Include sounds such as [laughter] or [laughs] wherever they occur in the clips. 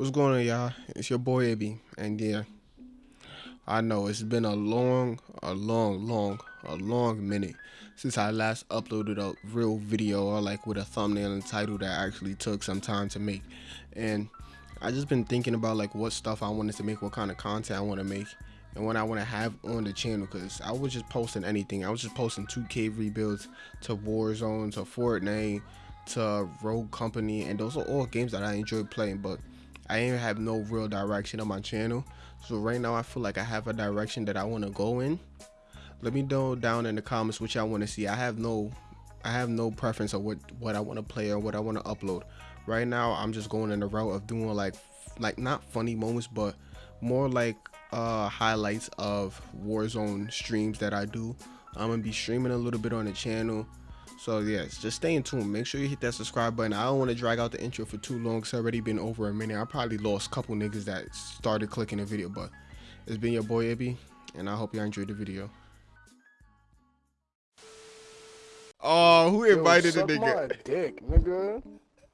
What's going on, y'all? It's your boy Ibby, and yeah, I know it's been a long, a long, long, a long minute since I last uploaded a real video or like with a thumbnail and title that actually took some time to make, and I just been thinking about like what stuff I wanted to make, what kind of content I want to make, and what I want to have on the channel because I was just posting anything. I was just posting 2K rebuilds to Warzone to Fortnite to Rogue Company, and those are all games that I enjoy playing, but I ain't have no real direction on my channel. So right now I feel like I have a direction that I want to go in. Let me know down in the comments which I want to see. I have no I have no preference of what what I want to play or what I want to upload. Right now I'm just going in the route of doing like like not funny moments but more like uh highlights of Warzone streams that I do. I'm gonna be streaming a little bit on the channel so yes, just stay in tune. Make sure you hit that subscribe button. I don't want to drag out the intro for too long. It's already been over a minute. I probably lost a couple niggas that started clicking the video, but it's been your boy Ibby, and I hope y'all enjoyed the video. Oh, who invited Yo, the nigga? my dick, nigga.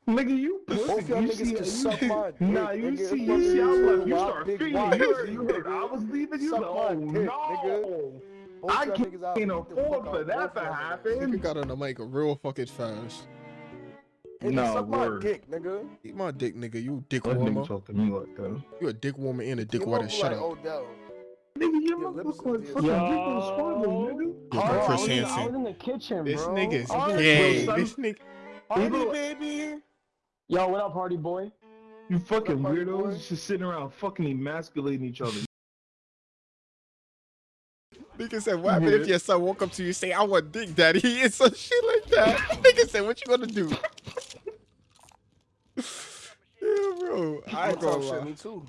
Nigga, you pussy. Both y'all niggas see, can you, suck my dick. nah, you nigga. see, you see, I was like, you Wide start big feeding. You heard, you heard. I was leaving. You Suck like, my oh dick, no. nigga. Both I y'all can't afford beat the fuck for that to happen. Nigga got on the mic real fucking fast. Hey, Nah, suck word. my dick, nigga. Eat my dick, nigga. You dick Let warmer. nigga talk to me like that. You a dick warmer and a dick You water. Shut like up. Odell. Nigga, your Your mouth lips look like fucking Yo. Rico Suave, nigga. Yo, Oh, Chris I was- I was in the kitchen, This bro. nigga's Oh, yeah. gay. Son. This nigga. Party, look- baby. Yo, what up, party boy? You fucking up, party boy? weirdos just sitting around fucking emasculating each other. Nigga said, what happened if your son woke up to you and say, I want dick, daddy? [laughs] It's some shit like that. Nigga said, what you gonna do? [laughs] yeah, bro. I ain't gonna talk shit, lie. me too.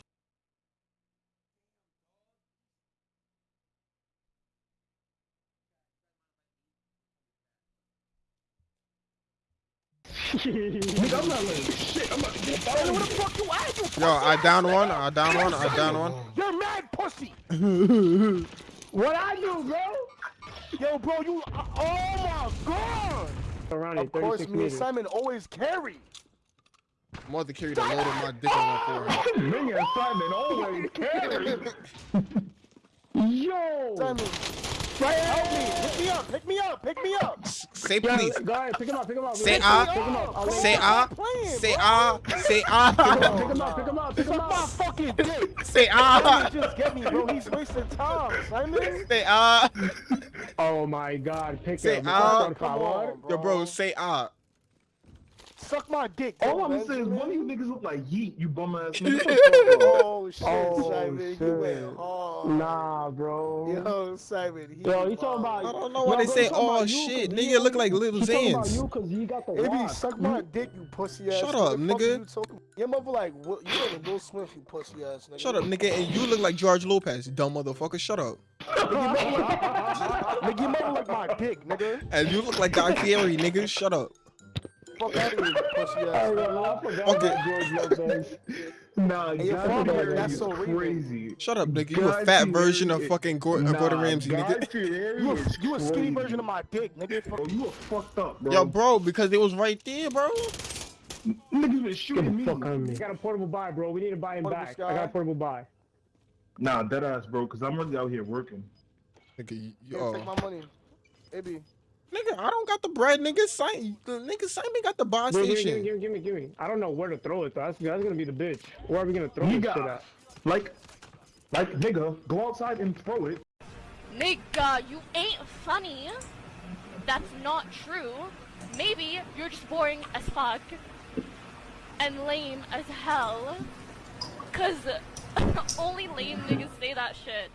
[laughs] nigga, I'm not letting shit. I'm about to get Hey, out the fuck you at, you Yo, I down one. I down one. I down one. You're mad pussy. What I do, bro? Yo, bro, you. Uh, oh my god. Around Of course, 36 me and. Simon always carry. Mother carried the load of my dick on my forehead. [laughs] Me and Simon always carry. [laughs] Yo! Simon, help me. Pick me up. Pick me up. Pick me up. Say Yo, please. Go ahead, pick him up, pick him up. Say ah. him up. I'll Say ah. Say ah. Say ah. Pick him up, pick him up, pick him Suck my up. fucking dick. Say ah. Just get me, bro. He's wasting time, Simon. Say ah. Oh my god, pick Say him. ah. Por Come favor. on, Yo, bro, say ah. Suck my dick. All I'm saying is one of you niggas look like Yeet, you bum ass [laughs] nigga. [laughs] Oh shit, Oh, Simon. shit. You went hard. Nah, bro. Yo, Simon. He Yo, he talking about. I don't know why they say, oh you shit, 'cause nigga look like little He talking about Zans. you because he got the It be suck my dick, you pussy ass. Shut up, nigga. You talking? Your mother like what? You like Will Smith, you pussy ass nigga. Shut up, nigga. And you look like George Lopez, dumb motherfucker. Shut up. Nigga, your mother like, nigga, your mother like my dick, nigga. And you look like Guy Fieri, nigga. Shut up. Fuck out of here, you pussy ass. yo, nigga. no, I forgot Okay. George Lopez. Nah, Hey, your Guy father, Fieri that's so Raven. crazy. Shut up, nigga. You a fat Fieri version of fucking uh, Gordon, Nah, Gordon Ramsay, nigga. [laughs] You a, you a skinny version of my dick, nigga. Bro, you are fucked up, bro. Yo, bro, because it was right there, bro. Niggas been Get shooting the fuck me. on me. I got a portable buy, bro. We need to buy him Portable back. sky? I got a portable buy. Nah, dead ass, bro, because I'm really out here working. Nigga, you, Here, oh. take my money. Ibby. Nigga, I don't got the bread, nigga. Simon, the nigga Simon got the buy Bro, give me, give me, station. give me, give me, give me. I don't know where to throw it though. That's, that's gonna be the bitch. Where are we gonna throw You this shit at? like, like, nigga, go outside and throw it. Nigga, you ain't funny. That's not true. Maybe you're just boring as fuck and lame as hell. Cause [laughs] only lame niggas say that shit.